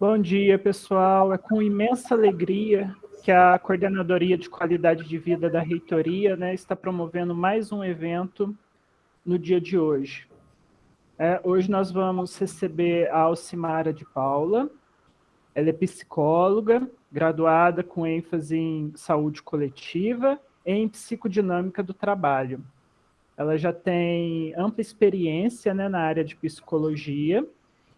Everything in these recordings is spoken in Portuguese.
Bom dia, pessoal. É com imensa alegria que a Coordenadoria de Qualidade de Vida da Reitoria né, está promovendo mais um evento no dia de hoje. É, hoje nós vamos receber a Alcimara de Paula. Ela é psicóloga, graduada com ênfase em saúde coletiva e em psicodinâmica do trabalho. Ela já tem ampla experiência né, na área de psicologia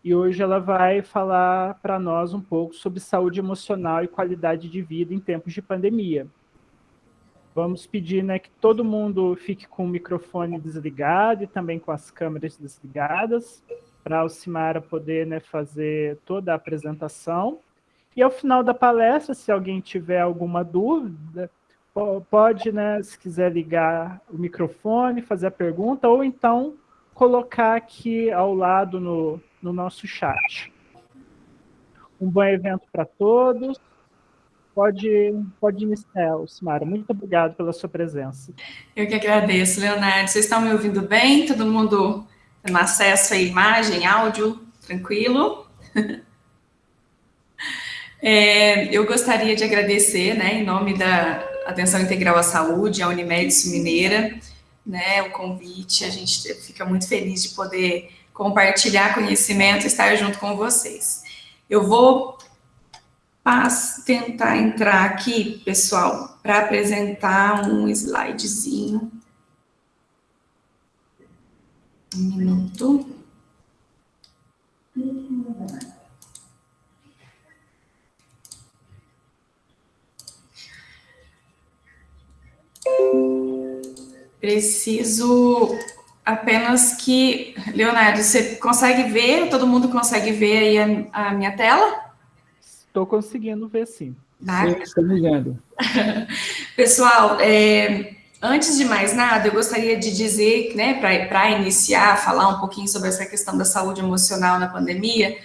e hoje ela vai falar para nós um pouco sobre saúde emocional e qualidade de vida em tempos de pandemia. Vamos pedir né, que todo mundo fique com o microfone desligado e também com as câmeras desligadas, para a Alcimara poder né, fazer toda a apresentação. E ao final da palestra, se alguém tiver alguma dúvida, pode, né, se quiser ligar o microfone, fazer a pergunta, ou então colocar aqui ao lado no, no nosso chat. Um bom evento para todos. Pode, pode iniciar, Simara. Muito obrigado pela sua presença. Eu que agradeço, Leonardo. Vocês estão me ouvindo bem? Todo mundo tendo acesso à imagem, áudio, tranquilo? É, eu gostaria de agradecer, né, em nome da Atenção Integral à Saúde, a Unimed Mineira, né, o convite. A gente fica muito feliz de poder compartilhar conhecimento, estar junto com vocês. Eu vou tentar entrar aqui, pessoal, para apresentar um slidezinho. Um minuto. Preciso apenas que, Leonardo, você consegue ver, todo mundo consegue ver aí a, a minha tela? Estou conseguindo ver sim. Tá? Estou vendo. Pessoal, é, antes de mais nada, eu gostaria de dizer, né, para iniciar, falar um pouquinho sobre essa questão da saúde emocional na pandemia,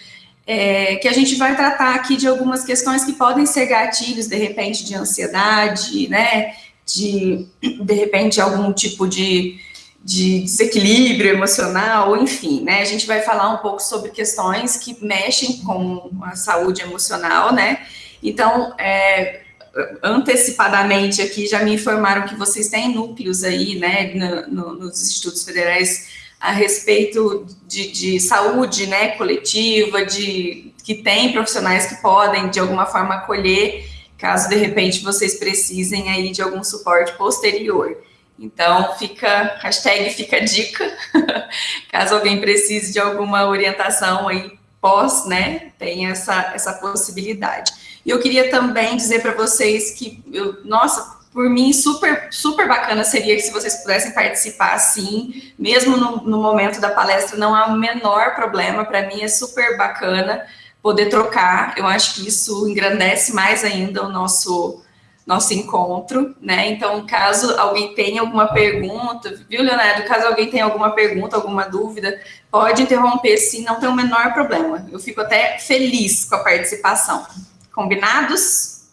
é, que a gente vai tratar aqui de algumas questões que podem ser gatilhos, de repente, de ansiedade, né, de, de repente, algum tipo de de desequilíbrio emocional, enfim, né? A gente vai falar um pouco sobre questões que mexem com a saúde emocional, né? Então, é, antecipadamente aqui já me informaram que vocês têm núcleos aí, né, no, no, nos institutos federais a respeito de, de, saúde, né, coletiva, de que tem profissionais que podem de alguma forma acolher, caso de repente vocês precisem aí de algum suporte posterior. Então, fica, hashtag fica dica, caso alguém precise de alguma orientação aí pós, né, tem essa, essa possibilidade. E eu queria também dizer para vocês que, eu, nossa, por mim, super, super bacana seria se vocês pudessem participar, assim, mesmo no, no momento da palestra, não há o menor problema, para mim é super bacana poder trocar, eu acho que isso engrandece mais ainda o nosso nosso encontro, né? Então, caso alguém tenha alguma pergunta, viu, Leonardo? Caso alguém tenha alguma pergunta, alguma dúvida, pode interromper sim, não tem o menor problema. Eu fico até feliz com a participação. Combinados?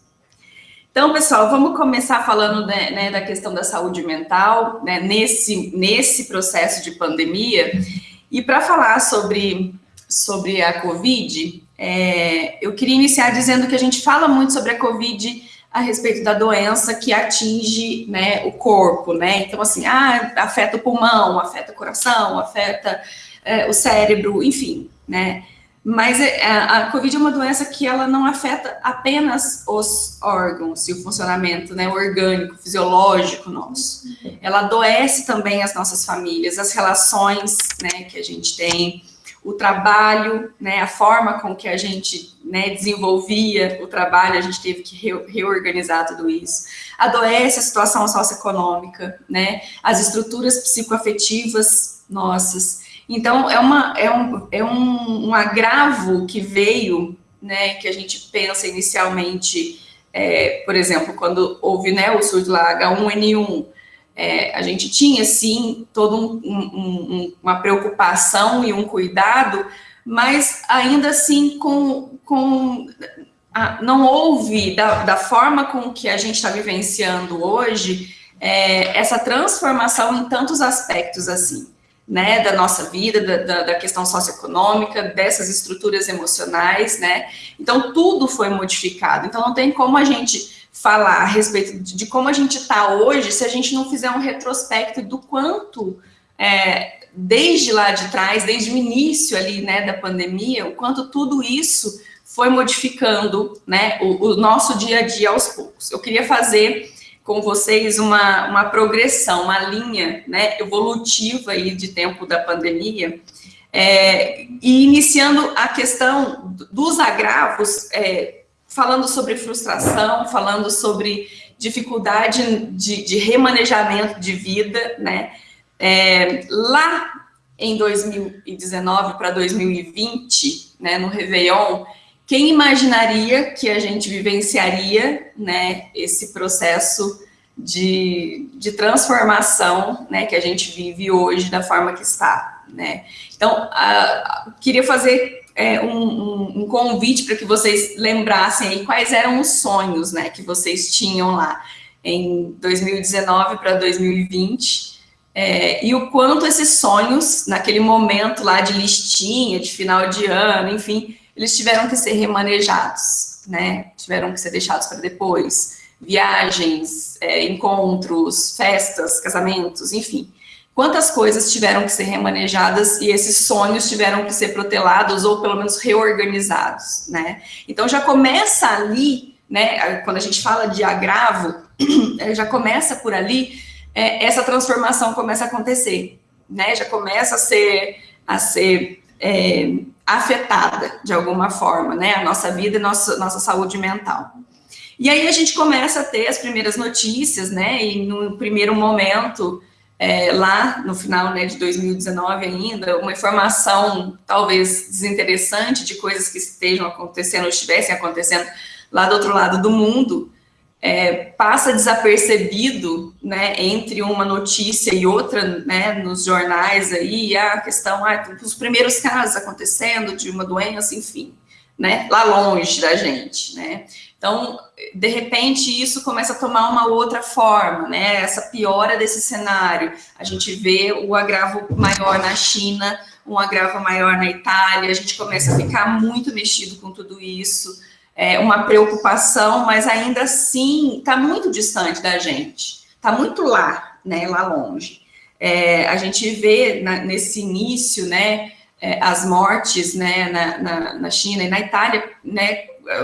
Então, pessoal, vamos começar falando né, né, da questão da saúde mental, né, nesse, nesse processo de pandemia. E para falar sobre, sobre a Covid, é, eu queria iniciar dizendo que a gente fala muito sobre a Covid a respeito da doença que atinge né, o corpo, né? Então, assim, ah, afeta o pulmão, afeta o coração, afeta é, o cérebro, enfim, né? Mas é, a, a Covid é uma doença que ela não afeta apenas os órgãos e o funcionamento né, orgânico, fisiológico nosso. Ela adoece também as nossas famílias, as relações né, que a gente tem, o trabalho, né, a forma com que a gente né, desenvolvia o trabalho, a gente teve que re reorganizar tudo isso. Adoece a situação socioeconômica, né, as estruturas psicoafetivas nossas. Então, é, uma, é, um, é um, um agravo que veio, né, que a gente pensa inicialmente, é, por exemplo, quando houve né, o surto lá H1N1, é, a gente tinha, sim, toda um, um, uma preocupação e um cuidado, mas ainda assim com, com a, não houve, da, da, forma com que a gente está vivenciando hoje, é, essa transformação em tantos aspectos assim. né, da nossa vida, da, da, da, questão socioeconômica, dessas estruturas emocionais, né? Então, tudo foi modificado. Então, não tem como a gente falar a respeito de, de como a gente está hoje se a gente não fizer um retrospecto do quanto, é, desde lá de trás, desde o início ali, né, da pandemia, o quanto tudo isso foi modificando, né, o, o nosso dia a dia aos poucos. Eu queria fazer com vocês uma, uma progressão, uma linha né, evolutiva aí de tempo da pandemia, é, e iniciando a questão dos agravos, é, falando sobre frustração, falando sobre dificuldade de, de remanejamento de vida, né? É, lá em 2019 para 2020, né, no Réveillon, quem imaginaria que a gente vivenciaria né, esse processo de, de transformação né, que a gente vive hoje da forma que está? Né? Então, queria fazer é, um, um, um, convite para que vocês lembrassem quais eram os sonhos né, que vocês tinham lá em 2019 para 2020. É, e o quanto esses sonhos, naquele momento lá de listinha, de final de ano, enfim, eles tiveram que ser remanejados, né? Tiveram que ser deixados para depois. Viagens, é, encontros, festas, casamentos, enfim. Quantas coisas tiveram que ser remanejadas e esses sonhos tiveram que ser protelados ou pelo menos reorganizados, né? Então já começa ali, né? Quando a gente fala de agravo, já começa por ali, é, essa transformação começa a acontecer, né? Já começa a ser, a ser é, afetada de alguma forma, né? A nossa vida e nossa, nossa saúde mental. E aí a gente começa a ter as primeiras notícias, né? E no primeiro momento, é, lá no final né, de 2019 ainda, uma informação talvez desinteressante de coisas que estejam acontecendo ou estivessem acontecendo lá do outro lado do mundo, é, passa desapercebido, né, entre uma notícia e outra, né, nos jornais aí, a questão, ah, os primeiros casos acontecendo de uma doença, enfim, né, lá longe da gente, né. Então, de repente, isso começa a tomar uma outra forma, né, essa piora desse cenário. A gente vê o agravo maior na China, um agravo maior na Itália, a gente começa a ficar muito mexido com tudo isso, é, uma preocupação, mas ainda assim está muito distante da gente, está muito lá, né, lá longe. É, a gente vê na, nesse início, né, é, as mortes, né, na, na, na, China e na Itália, né,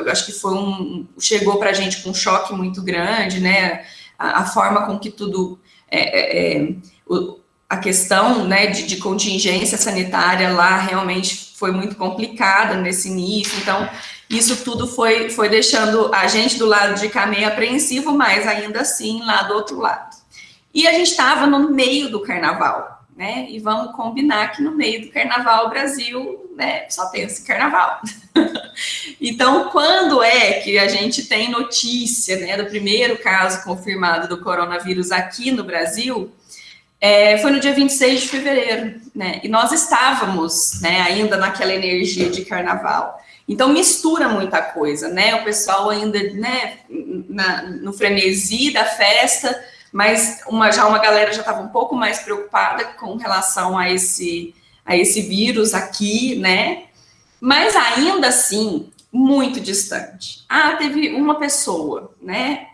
acho que foi um, chegou para a gente com um choque muito grande, né, a, a forma com que tudo, é, é, é o, a questão, né, de, de contingência sanitária lá realmente foi muito complicada nesse início, então isso tudo foi, foi deixando a gente do lado de cá meio apreensivo, mas ainda assim lá do outro lado. E a gente estava no meio do carnaval, né? E vamos combinar que no meio do carnaval o Brasil né, só tem esse carnaval. então, quando é que a gente tem notícia né, do primeiro caso confirmado do coronavírus aqui no Brasil? É, foi no dia 26 de fevereiro, né? E nós estávamos né, ainda naquela energia de carnaval. Então mistura muita coisa, né? O pessoal ainda, né, na, no frenesi da festa, mas uma, já uma galera já estava um pouco mais preocupada com relação a esse, a esse vírus aqui, né? Mas ainda assim, muito distante. Ah, teve uma pessoa, né?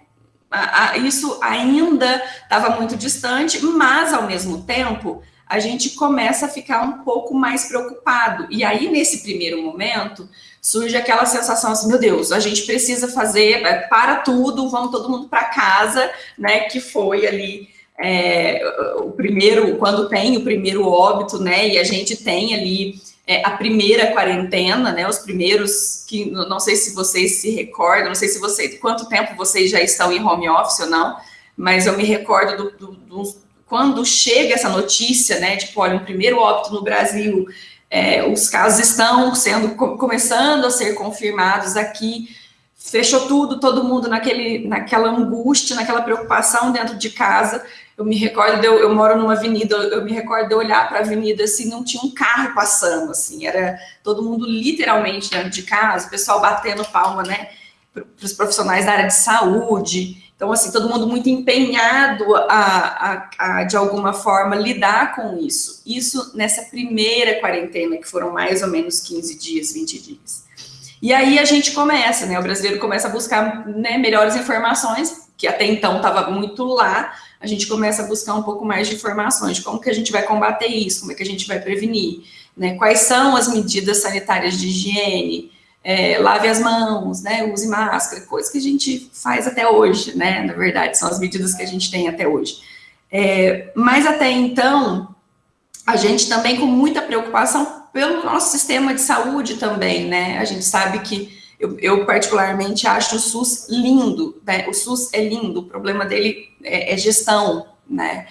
isso ainda estava muito distante, mas ao mesmo tempo a gente começa a ficar um pouco mais preocupado. E aí, nesse primeiro momento, surge aquela sensação assim, meu Deus, a gente precisa fazer, é, para tudo, vamos todo mundo para casa, né, que foi ali é, o primeiro, quando tem o primeiro óbito, né, e a gente tem ali é, a primeira quarentena, né, os primeiros, que não sei se vocês se recordam, não sei se vocês, quanto tempo vocês já estão em home office ou não, mas eu me recordo do, do, do quando chega essa notícia, né, tipo, olha, um primeiro óbito no Brasil, é, os casos estão sendo começando a ser confirmados aqui. Fechou tudo, todo mundo naquele, naquela angústia, naquela preocupação dentro de casa. Eu me recordo, eu, eu moro numa avenida, eu me recordo de olhar para a avenida assim, não tinha um carro passando, assim, era todo mundo literalmente dentro de casa, o pessoal batendo palma, né, para os profissionais da área de saúde. Então, assim, todo mundo muito empenhado a, a, a, de alguma forma, lidar com isso. Isso nessa primeira quarentena, que foram mais ou menos 15 dias, 20 dias. E aí a gente começa, né? O brasileiro começa a buscar né, melhores informações, que até então estava muito lá. A gente começa a buscar um pouco mais de informações de como que a gente vai combater isso, como é que a gente vai prevenir, né? Quais são as medidas sanitárias de higiene, é, lave as mãos, né, use máscara, coisas que a gente faz até hoje, né, na verdade, são as medidas que a gente tem até hoje. É, mas até então, a gente também com muita preocupação pelo nosso sistema de saúde também, né, a gente sabe que eu, eu particularmente acho o SUS lindo, né, o SUS é lindo, o problema dele é, é gestão, né,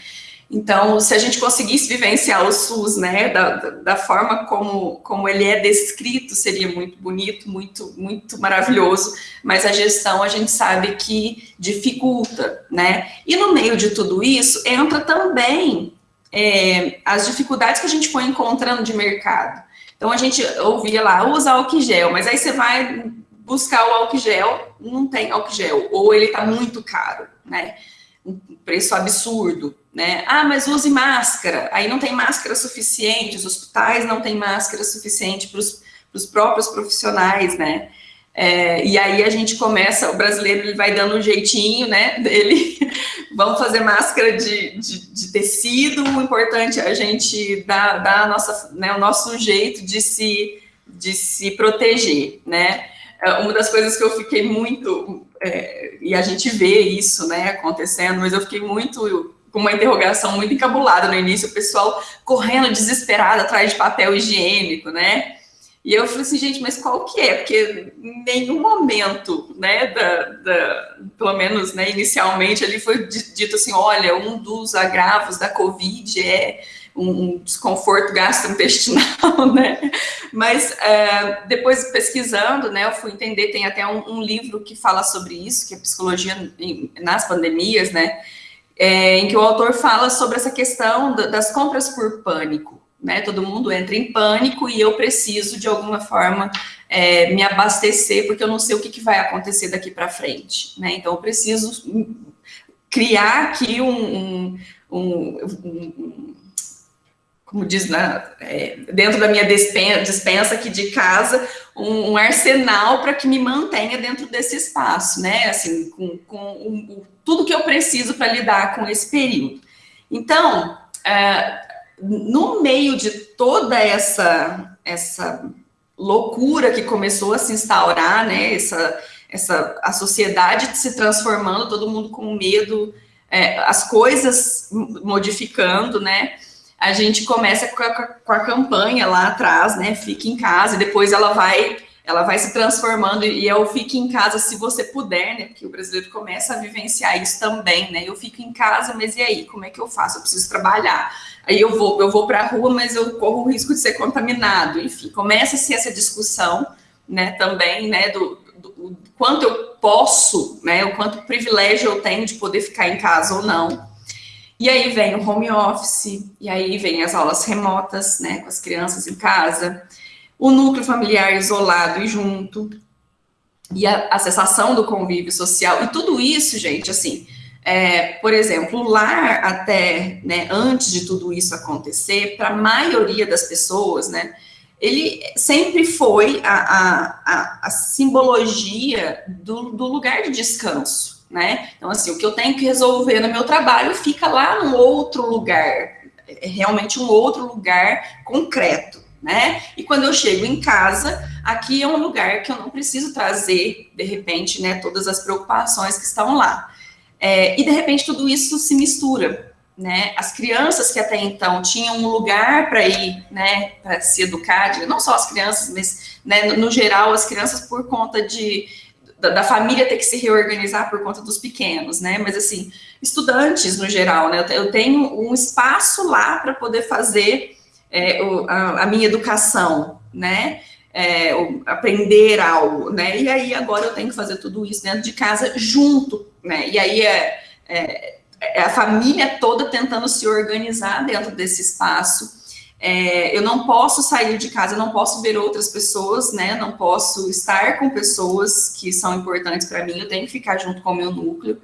então, se a gente conseguisse vivenciar o SUS, né, da, da forma como, como ele é descrito, seria muito bonito, muito, muito maravilhoso, mas a gestão a gente sabe que dificulta, né? E no meio de tudo isso, entra também é, as dificuldades que a gente foi encontrando de mercado. Então, a gente ouvia lá, usa álcool gel, mas aí você vai buscar o álcool gel, não tem álcool gel, ou ele está muito caro, né? Um preço absurdo né? Ah, mas use máscara. Aí não tem máscara suficiente, os hospitais não têm máscara suficiente para os próprios profissionais, né? É, e aí a gente começa, o brasileiro ele vai dando um jeitinho, né, dele, vamos fazer máscara de, de, de, tecido, o importante é a gente dar, dar a nossa, né, o nosso jeito de se, de se proteger, né. É, uma das coisas que eu fiquei muito, é, e a gente vê isso, né, acontecendo, mas eu fiquei muito com uma interrogação muito encabulada no início, o pessoal correndo desesperado atrás de papel higiênico, né? E eu falei assim, gente, mas qual que é? Porque em nenhum momento, né, da, da, pelo menos né, inicialmente, ali foi dito assim, olha, um dos agravos da Covid é um desconforto gastrointestinal, né? Mas é, depois pesquisando, né, eu fui entender, tem até um, um livro que fala sobre isso, que é Psicologia nas Pandemias, né? É, em que o autor fala sobre essa questão das compras por pânico. Né? Todo mundo entra em pânico e eu preciso, de alguma forma, é, me abastecer, porque eu não sei o que, que vai acontecer daqui para frente. Né? Então, eu preciso criar aqui um, um, um, como diz na, é, dentro da minha dispensa aqui de casa, um, um arsenal para que me mantenha dentro desse espaço, né? Assim, com, com um, tudo que eu preciso para lidar com esse período. Então, é, no meio de toda essa, essa loucura que começou a se instaurar, né? Essa, essa, a sociedade se transformando, todo mundo com medo, é, as coisas modificando, né? a gente começa com a, com a, campanha lá atrás, né? Fique em casa, e depois ela vai, ela vai se transformando, e é o fique em casa se você puder, né? Porque o brasileiro começa a vivenciar isso também, né? Eu fico em casa, mas e aí? Como é que eu faço? Eu preciso trabalhar. Aí eu vou, eu vou para a rua, mas eu corro o risco de ser contaminado. Enfim, começa-se essa discussão, né? Também, né? Do, do, do quanto eu posso, né? O quanto privilégio eu tenho de poder ficar em casa ou não. E aí vem o home office, e aí vem as aulas remotas, né, com as crianças em casa, o núcleo familiar isolado e junto, e a, a cessação do convívio social, e tudo isso, gente, assim, é, por exemplo, lar até, né, antes de tudo isso acontecer, para a maioria das pessoas, né, ele sempre foi a, a, a, a simbologia do, do lugar de descanso, né? Então, assim, o que eu tenho que resolver no meu trabalho fica lá num outro lugar, é realmente um outro lugar concreto, né? E quando eu chego em casa, aqui é um lugar que eu não preciso trazer, de repente, né, todas as preocupações que estão lá. É, e, de repente, tudo isso se mistura, né? As crianças que até então tinham um lugar para ir, né, para se educar, não só as crianças, mas, né, no, geral, as crianças, por conta de da, da, família ter que se reorganizar por conta dos pequenos, né? Mas assim, estudantes no geral, né? Eu tenho um espaço lá para poder fazer é, o, a, a, minha educação, né? É, aprender algo, né? E aí agora eu tenho que fazer tudo isso dentro de casa junto, né? E aí é, é, é a família toda tentando se organizar dentro desse espaço é, eu não posso sair de casa, eu não posso ver outras pessoas, né? Não posso estar com pessoas que são importantes para mim, eu tenho que ficar junto com o meu núcleo.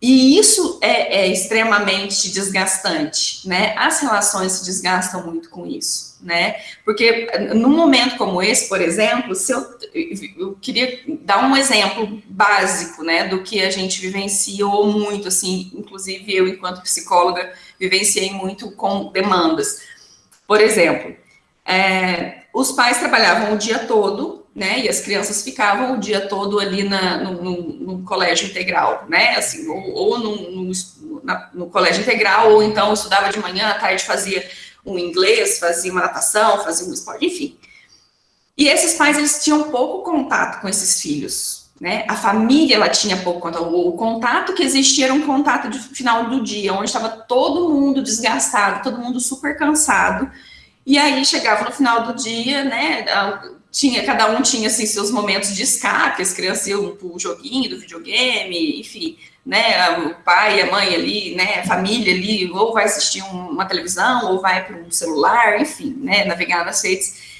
E isso é, é, extremamente desgastante, né? As relações se desgastam muito com isso, né? Porque num momento como esse, por exemplo, se eu, eu queria dar um exemplo básico, né, do que a gente vivenciou muito, assim, inclusive eu, enquanto psicóloga, vivenciei muito com demandas. Por exemplo, é, os pais trabalhavam o dia todo né? E as crianças ficavam o dia todo ali na, no, no, no colégio integral, né? Assim, ou, ou no, no, na, no, colégio integral, ou então estudava de manhã, à tarde fazia um inglês, fazia uma natação, fazia um esporte, enfim. E esses pais, eles tinham pouco contato com esses filhos, né? A família, ela tinha pouco contato. O contato que existia era um contato de final do dia, onde estava todo mundo desgastado, todo mundo super cansado. E aí chegava no final do dia, né? Tinha, cada um tinha assim, seus momentos de escape, as crianças iam pro joguinho do videogame, enfim, né, o pai, a mãe ali, né, a família ali, ou vai assistir um, uma televisão, ou vai para um celular, enfim, né, navegar nas redes.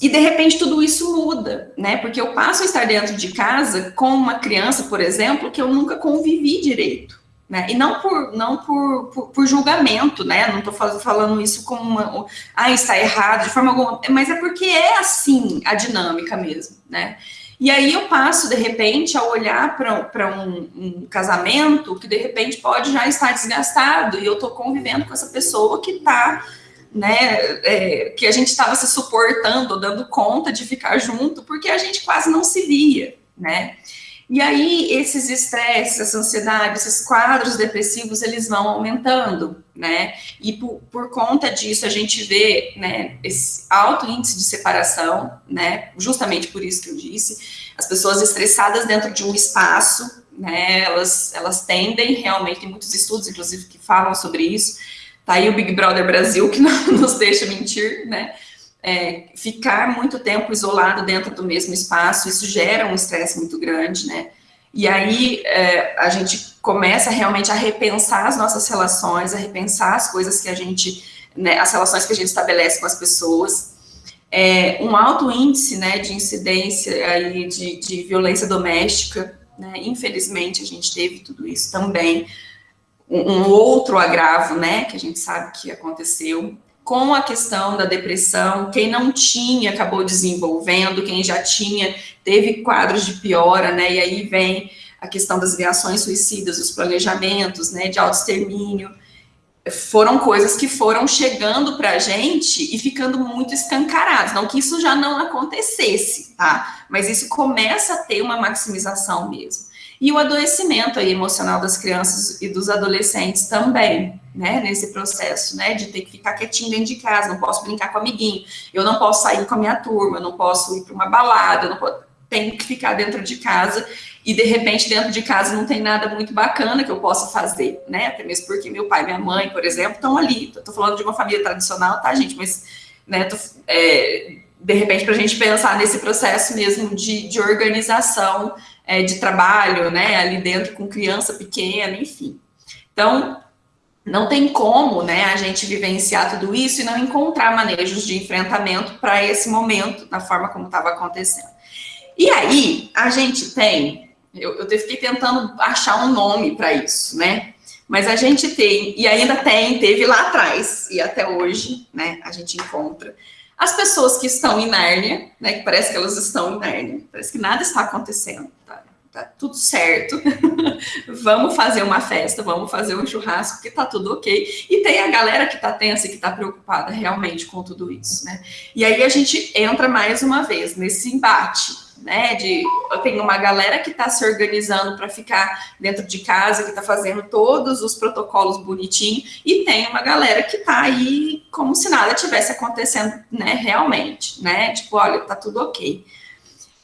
E de repente tudo isso muda, né? Porque eu passo a estar dentro de casa com uma criança, por exemplo, que eu nunca convivi direito. Né? E não por, não por, por, por julgamento, né? Não estou falando isso como uma. Ah, está errado, de forma alguma. Mas é porque é assim a dinâmica mesmo, né? E aí eu passo, de repente, a olhar para um, um, casamento que, de repente, pode já estar desgastado, e eu estou convivendo com essa pessoa que está, né, é, que a gente estava se suportando, dando conta de ficar junto, porque a gente quase não se via, né? E aí, esses estresses, essa ansiedade, esses quadros depressivos, eles vão aumentando, né? E por, por, conta disso, a gente vê, né, esse alto índice de separação, né? Justamente por isso que eu disse, as pessoas estressadas dentro de um espaço, né? Elas, elas tendem realmente, tem muitos estudos, inclusive, que falam sobre isso. Tá aí o Big Brother Brasil, que não nos deixa mentir, né? É, ficar muito tempo isolado dentro do mesmo espaço, isso gera um estresse muito grande, né? E aí é, a gente começa realmente a repensar as nossas relações, a repensar as coisas que a gente, né, as relações que a gente estabelece com as pessoas. É, um alto índice, né, de incidência aí de, de violência doméstica, né, infelizmente a gente teve tudo isso também. Um, um outro agravo, né, que a gente sabe que aconteceu, com a questão da depressão, quem não tinha acabou desenvolvendo, quem já tinha teve quadros de piora, né? E aí vem a questão das reações suicidas, os planejamentos, né, de autoextermínio. Foram coisas que foram chegando para a gente e ficando muito escancaradas. Não que isso já não acontecesse, tá? Mas isso começa a ter uma maximização mesmo. E o adoecimento aí emocional das crianças e dos adolescentes também, né, nesse processo, né, de ter que ficar quietinho dentro de casa, não posso brincar com o amiguinho, eu não posso sair com a minha turma, não posso ir para uma balada, não posso, tenho que ficar dentro de casa e de repente dentro de casa não tem nada muito bacana que eu possa fazer, né, até mesmo porque meu pai e minha mãe, por exemplo, estão ali, tô falando de uma família tradicional, tá, gente, mas, né, tô, é, de repente para a gente pensar nesse processo mesmo de, de organização é, de trabalho, né, ali dentro com criança pequena, enfim. Então, não tem como, né, a gente vivenciar tudo isso e não encontrar manejos de enfrentamento para esse momento, da forma como estava acontecendo. E aí, a gente tem, eu, eu fiquei tentando achar um nome para isso, né, mas a gente tem, e ainda tem, teve lá atrás, e até hoje, né, a gente encontra, as pessoas que estão em Nárnia, né, que parece que elas estão em Nárnia, parece que nada está acontecendo, tá, tá tudo certo, vamos fazer uma festa, vamos fazer um churrasco, que tá tudo ok. E tem a galera que tá tensa e que tá preocupada realmente com tudo isso, né? E aí a gente entra mais uma vez nesse embate, né? De tem uma galera que está se organizando para ficar dentro de casa, que está fazendo todos os protocolos bonitinhos, e tem uma galera que está aí como se nada tivesse acontecendo, né? Realmente, né? Tipo, olha, tá tudo ok.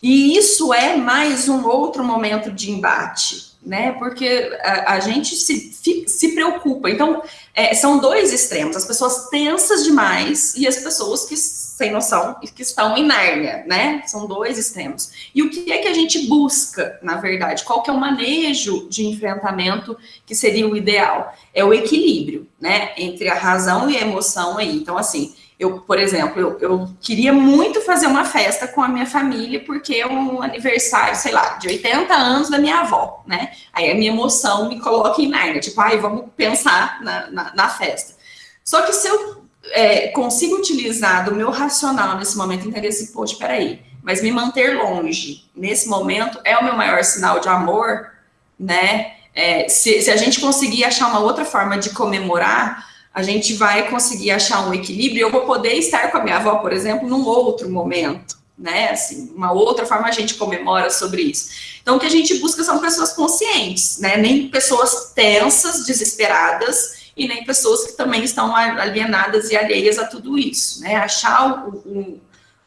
E isso é mais um outro momento de embate, né? Porque a, a gente se, se preocupa. Então, é, são dois extremos: as pessoas tensas demais e as pessoas que sem noção e que estão em Nárnia, né? São dois extremos. E o que é que a gente busca, na verdade? Qual que é o manejo de enfrentamento que seria o ideal? É o equilíbrio, né? Entre a razão e a emoção aí. Então, assim, eu, por exemplo, eu, eu, queria muito fazer uma festa com a minha família, porque é um aniversário, sei lá, de 80 anos da minha avó, né? Aí a minha emoção me coloca em Nárnia, tipo, ai, vamos pensar na, na, na festa. Só que se eu é, consigo utilizar do meu racional nesse momento, entender assim, poxa, peraí, mas me manter longe nesse momento é o meu maior sinal de amor, né? É, se, se a gente conseguir achar uma outra forma de comemorar, a gente vai conseguir achar um equilíbrio eu vou poder estar com a minha avó, por exemplo, num outro momento, né? Assim, uma outra forma a gente comemora sobre isso. Então, o que a gente busca são pessoas conscientes, né? Nem pessoas tensas, desesperadas, e nem pessoas que também estão alienadas e alheias a tudo isso, né? Achar o, o,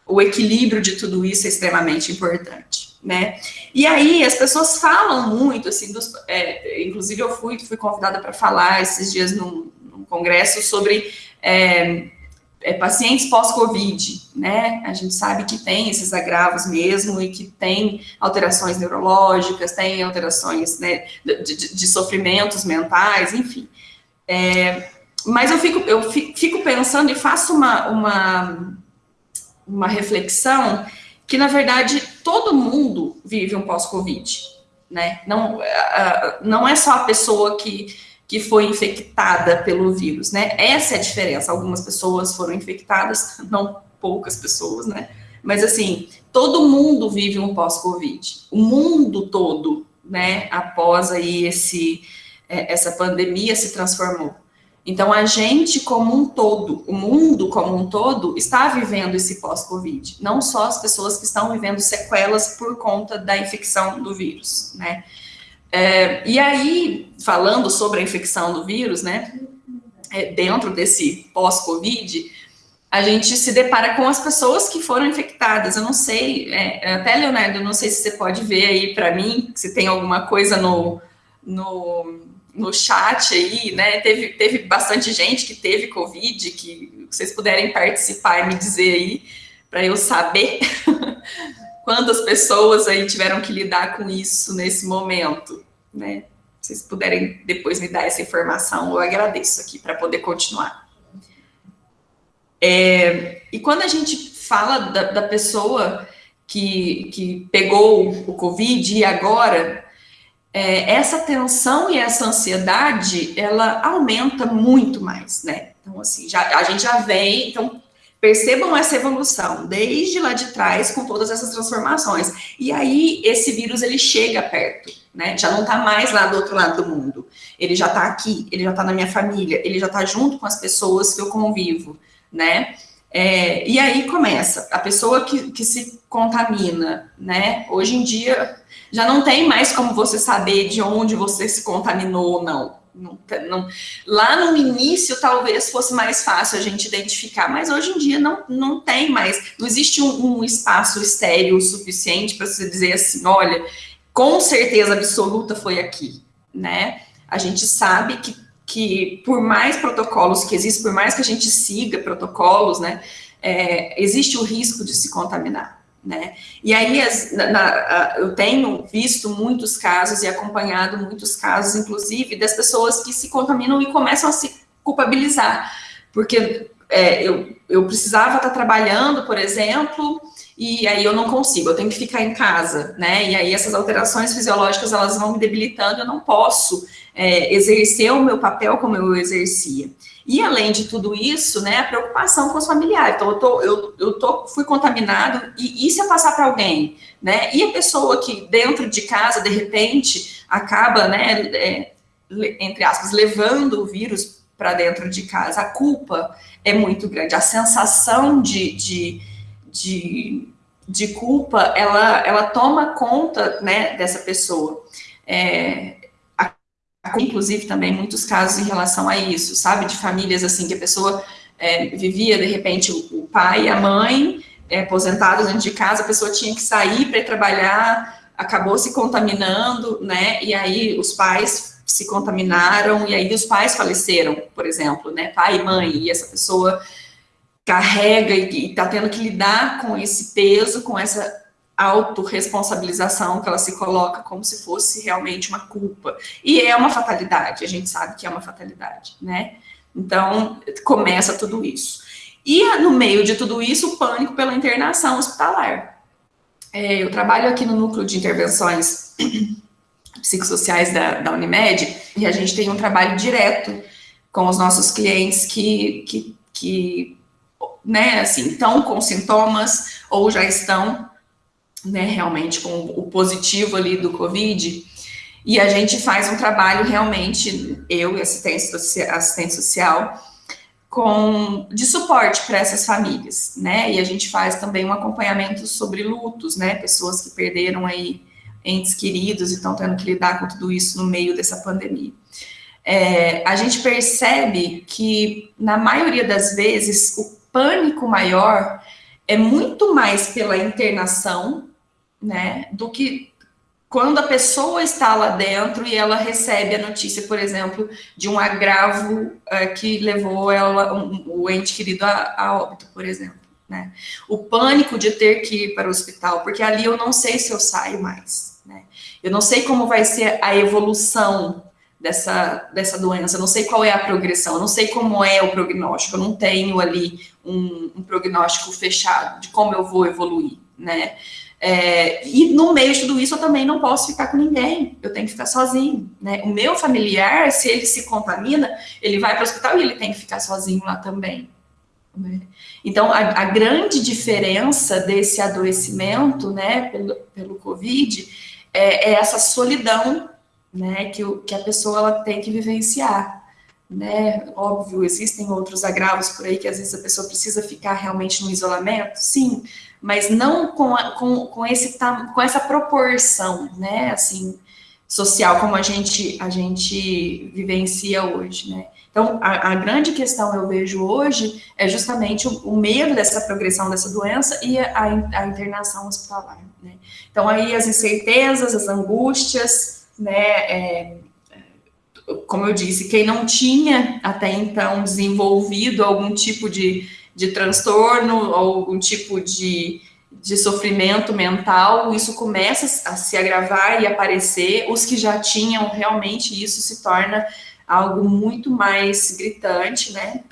o equilíbrio de tudo isso é extremamente importante, né? E aí as pessoas falam muito, assim, dos, é, inclusive eu fui, fui convidada para falar esses dias num, congresso sobre é, é, pacientes pós-Covid, né? A gente sabe que tem esses agravos mesmo e que tem alterações neurológicas, tem alterações né, de, de, de sofrimentos mentais, enfim. É, mas eu fico, eu fico pensando e faço uma, uma, uma reflexão que, na verdade, todo mundo vive um pós-Covid, né? Não, não é só a pessoa que que foi infectada pelo vírus, né? Essa é a diferença. Algumas pessoas foram infectadas, não poucas pessoas, né? Mas assim, todo mundo vive um pós-Covid. O mundo todo, né? Após aí esse é, essa pandemia se transformou. Então a gente como um todo, o mundo como um todo está vivendo esse pós-Covid. Não só as pessoas que estão vivendo sequelas por conta da infecção do vírus, né? É, e aí, falando sobre a infecção do vírus, né, é, dentro desse pós-Covid, a gente se depara com as pessoas que foram infectadas. Eu não sei, é, até Leonardo, eu não sei se você pode ver aí para mim, se tem alguma coisa no, no, no chat aí, né? Teve, teve bastante gente que teve Covid, que vocês puderem participar e me dizer aí, para eu saber quantas pessoas aí tiveram que lidar com isso nesse momento né? Se vocês puderem depois me dar essa informação, eu agradeço aqui para poder continuar. É, e quando a gente fala da, da pessoa que, que pegou o Covid e agora, é, essa tensão e essa ansiedade, ela aumenta muito mais, né? Então, assim, já, a gente já vem, então, percebam essa evolução, desde lá de trás, com todas essas transformações. E aí, esse vírus, ele chega perto né? Já não está mais lá do outro lado do mundo. Ele já está aqui, ele já está na minha família, ele já está junto com as pessoas que eu convivo, né? É, e aí começa, a pessoa que, que se contamina, né? Hoje em dia já não tem mais como você saber de onde você se contaminou ou não. Não, não, lá no início talvez fosse mais fácil a gente identificar, mas hoje em dia não, não tem mais, não existe um, um espaço estéreo suficiente para você dizer assim, olha, com certeza absoluta foi aqui, né? A gente sabe que, que por mais protocolos que existem, por mais que a gente siga protocolos, né, é, existe o risco de se contaminar, né? E aí as, na, eu tenho visto muitos casos e acompanhado muitos casos, inclusive, das pessoas que se contaminam e começam a se culpabilizar, porque é, eu, eu precisava estar trabalhando, por exemplo, e aí eu não consigo, eu tenho que ficar em casa, né? E aí essas alterações fisiológicas elas vão me debilitando, eu não posso é, exercer o meu papel como eu exercia. E além de tudo isso, né, a preocupação com os familiares. Então, eu, tô, eu, eu tô, fui contaminado, e, e se eu passar para alguém? Né? E a pessoa que dentro de casa, de repente, acaba, né, é, entre aspas, levando o vírus para dentro de casa, a culpa é muito grande, a sensação de, de de, de culpa, ela, ela toma conta, né, dessa pessoa. É, inclusive, também muitos casos em relação a isso, sabe, de famílias, assim, que a pessoa é, vivia, de repente, o, pai e a mãe é, aposentados dentro de casa, a pessoa tinha que sair para trabalhar, acabou se contaminando, né, e aí os pais se contaminaram, e aí os pais faleceram, por exemplo, né, pai e mãe, e essa pessoa carrega e está tendo que lidar com esse peso, com essa autorresponsabilização que ela se coloca como se fosse realmente uma culpa. E é uma fatalidade, a gente sabe que é uma fatalidade, né? Então, começa tudo isso. E no meio de tudo isso, o pânico pela internação hospitalar. É, eu trabalho aqui no núcleo de intervenções psicossociais da, da Unimed e a gente tem um trabalho direto com os nossos clientes que, que, que né, assim, estão com sintomas ou já estão né, realmente com o positivo ali do Covid, e a gente faz um trabalho realmente, eu e assistente, assistente social, com, de suporte para essas famílias, né, e a gente faz também um acompanhamento sobre lutos, né, pessoas que perderam aí entes queridos e estão tendo que lidar com tudo isso no meio dessa pandemia. É, a gente percebe que, na maioria das vezes, o pânico maior é muito mais pela internação né? Do que quando a pessoa está lá dentro e ela recebe a notícia, por exemplo, de um agravo uh, que levou ela, um, o ente querido a, a óbito, por exemplo. Né? O pânico de ter que ir para o hospital, porque ali eu não sei se eu saio mais. Né? Eu não sei como vai ser a evolução dessa, dessa doença, eu não sei qual é a progressão, eu não sei como é o prognóstico, eu não tenho ali um, um prognóstico fechado de como eu vou evoluir, né? É, e no meio de tudo isso eu também não posso ficar com ninguém, eu tenho que ficar sozinho. Né? O meu familiar, se ele se contamina, ele vai para o hospital e ele tem que ficar sozinho lá também. Né? Então, a, a, grande diferença desse adoecimento, né, pelo, pelo Covid, é, é essa solidão, né, que, o, que a pessoa ela tem que vivenciar. Né? Óbvio, existem outros agravos por aí que às vezes a pessoa precisa ficar realmente no isolamento, sim, mas não com, a, com, com, esse, com essa proporção, né, assim, social como a gente, a gente vivencia hoje, né. Então, a, a grande questão eu vejo hoje é justamente o, o, medo dessa progressão dessa doença e a, a internação hospitalar, né. Então, aí as incertezas, as angústias, né, é, como eu disse, quem não tinha até então desenvolvido algum tipo de de transtorno ou algum tipo de, de sofrimento mental, isso começa a se agravar e aparecer. Os que já tinham, realmente, isso se torna algo muito mais gritante, né?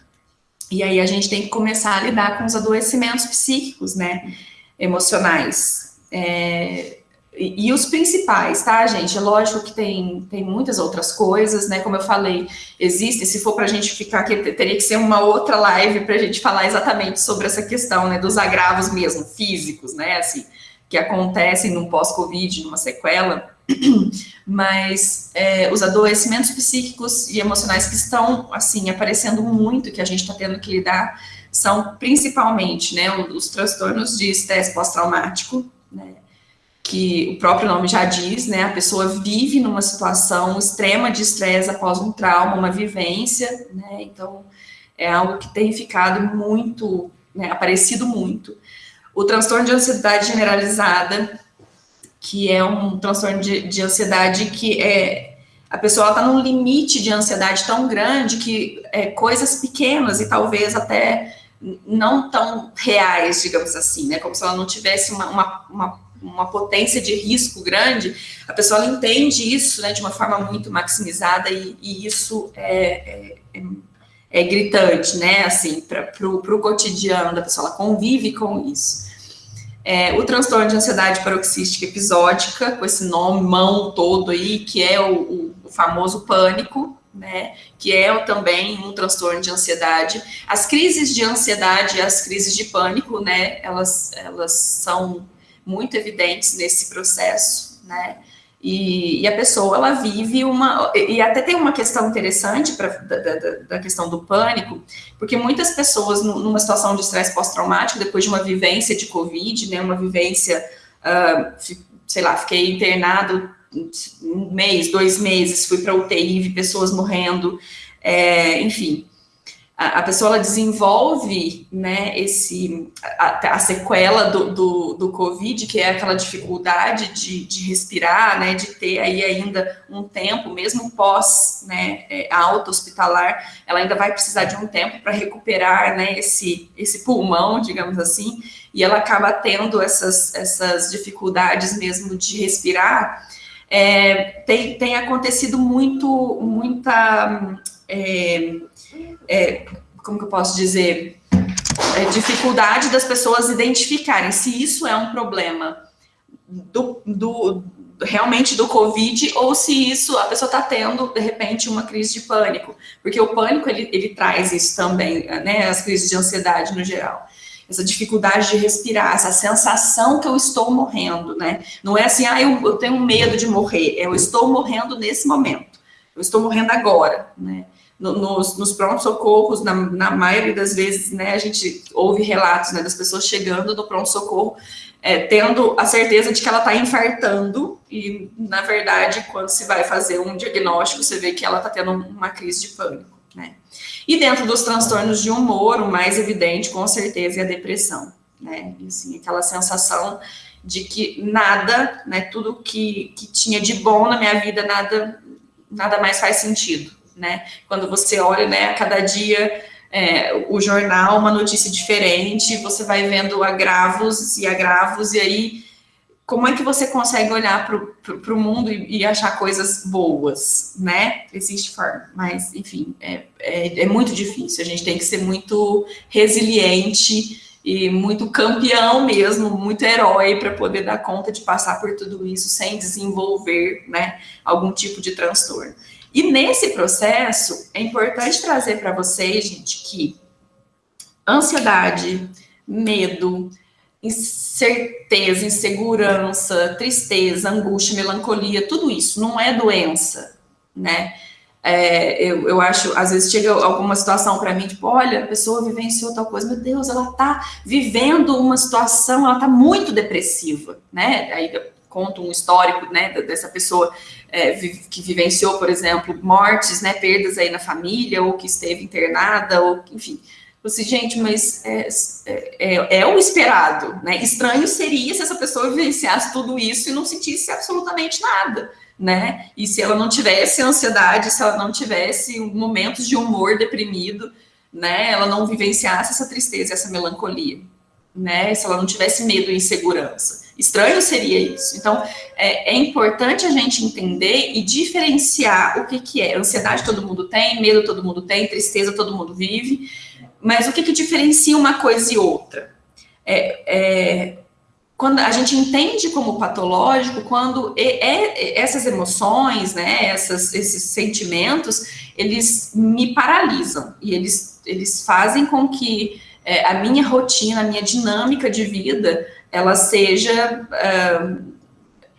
E aí a gente tem que começar a lidar com os adoecimentos psíquicos, né? Emocionais. É, e, os principais, tá, gente? É lógico que tem, tem muitas outras coisas, né? Como eu falei, existe, se for para a gente ficar aqui, teria que ser uma outra live para a gente falar exatamente sobre essa questão, né? Dos agravos mesmo, físicos, né? Assim, que acontecem no pós-Covid, numa sequela. Mas é, os adoecimentos psíquicos e emocionais que estão, assim, aparecendo muito, que a gente está tendo que lidar, são principalmente, né? Os transtornos de estresse pós-traumático, né? Que o próprio nome já diz, né? A pessoa vive numa situação extrema de estresse após um trauma, uma vivência, né? Então, é algo que tem ficado muito, né, aparecido muito. O transtorno de ansiedade generalizada, que é um transtorno de, de ansiedade que é a pessoa está num limite de ansiedade tão grande que é, coisas pequenas e talvez até não tão reais, digamos assim, né? Como se ela não tivesse uma, uma, uma uma potência de risco grande, a pessoa entende isso né, de uma forma muito maximizada e, e isso é, é, é, é, gritante, né, assim, para o cotidiano da pessoa, ela convive com isso. É, o transtorno de ansiedade paroxística episódica, com esse nome mão todo aí, que é o, o, famoso pânico, né, que é também um transtorno de ansiedade. As crises de ansiedade e as crises de pânico, né, elas, elas são muito evidentes nesse processo, né? E, e, a pessoa, ela vive uma... E até tem uma questão interessante pra, da, da, da questão do pânico, porque muitas pessoas, numa situação de estresse pós-traumático, depois de uma vivência de Covid, né, uma vivência, uh, sei lá, fiquei internado um mês, dois meses, fui para UTI, vi pessoas morrendo, é, enfim. A, pessoa desenvolve né, esse, a, a sequela do, do, do, Covid, que é aquela dificuldade de, de respirar, né, de ter aí ainda um tempo, mesmo pós né, é, alta hospitalar, ela ainda vai precisar de um tempo para recuperar né, esse, esse pulmão, digamos assim, e ela acaba tendo essas, essas dificuldades mesmo de respirar. É, tem, tem acontecido muito, muita. É, é, como que eu posso dizer, é, dificuldade das pessoas identificarem se isso é um problema do, do realmente do Covid ou se isso a pessoa está tendo de repente uma crise de pânico, porque o pânico ele, ele traz isso também, né? As crises de ansiedade no geral essa dificuldade de respirar, essa sensação que eu estou morrendo, né? Não é assim, ah, eu, eu tenho medo de morrer, é, eu estou morrendo nesse momento, eu estou morrendo agora, né? Nos, nos pronto-socorros, na, na, maioria das vezes, né, a gente ouve relatos né, das pessoas chegando no pronto-socorro, é, tendo a certeza de que ela está infartando, e, na verdade, quando se vai fazer um diagnóstico, você vê que ela está tendo uma crise de pânico, né. E dentro dos transtornos de humor, o mais evidente, com certeza, é a depressão, né, e, assim, aquela sensação de que nada, né, tudo que, que tinha de bom na minha vida, nada, nada mais faz sentido, né? Quando você olha, né, a cada dia é, o jornal, uma notícia diferente, você vai vendo agravos e agravos, e aí como é que você consegue olhar para o mundo e, e, achar coisas boas, né? Existe forma, mas, enfim, é, é, é muito difícil. A gente tem que ser muito resiliente e muito campeão mesmo, muito herói para poder dar conta de passar por tudo isso sem desenvolver, né, algum tipo de transtorno. E nesse processo, é importante trazer para vocês, gente, que ansiedade, medo, incerteza, insegurança, tristeza, angústia, melancolia, tudo isso não é doença, né? É, eu, eu acho, às vezes chega alguma situação para mim, tipo, olha, a pessoa vivenciou tal coisa, meu Deus, ela está vivendo uma situação, ela está muito depressiva, né? Aí conto um histórico, né, dessa pessoa é, que vivenciou, por exemplo, mortes, né, perdas aí na família, ou que esteve internada, ou enfim. Assim, gente, mas é, é, é, o esperado, né? Estranho seria se essa pessoa vivenciasse tudo isso e não sentisse absolutamente nada, né? E se ela não tivesse ansiedade, se ela não tivesse momentos de humor deprimido, né? Ela não vivenciasse essa tristeza, essa melancolia, né? Se ela não tivesse medo e insegurança. Estranho seria isso. Então, é, é, importante a gente entender e diferenciar o que, que é. Ansiedade todo mundo tem, medo todo mundo tem, tristeza todo mundo vive, mas o que, que diferencia uma coisa e outra? É, é quando a gente entende como patológico, quando é, essas emoções, né, essas, esses sentimentos, eles me paralisam e eles, eles fazem com que é, a minha rotina, a minha dinâmica de vida ela seja uh,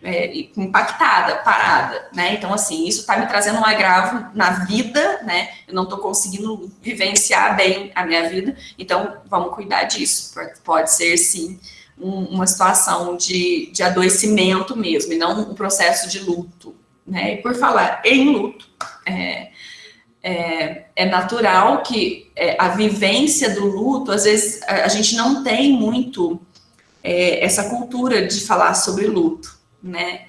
é, impactada, parada, né? Então, assim, isso está me trazendo um agravo na vida, né? Eu não estou conseguindo vivenciar bem a minha vida, então vamos cuidar disso. Pode ser, sim, um, uma situação de, de adoecimento mesmo, e não um processo de luto, né? E por falar em luto, é, é, é natural que é, a vivência do luto, às vezes, a, a gente não tem muito é, essa cultura de falar sobre luto, né?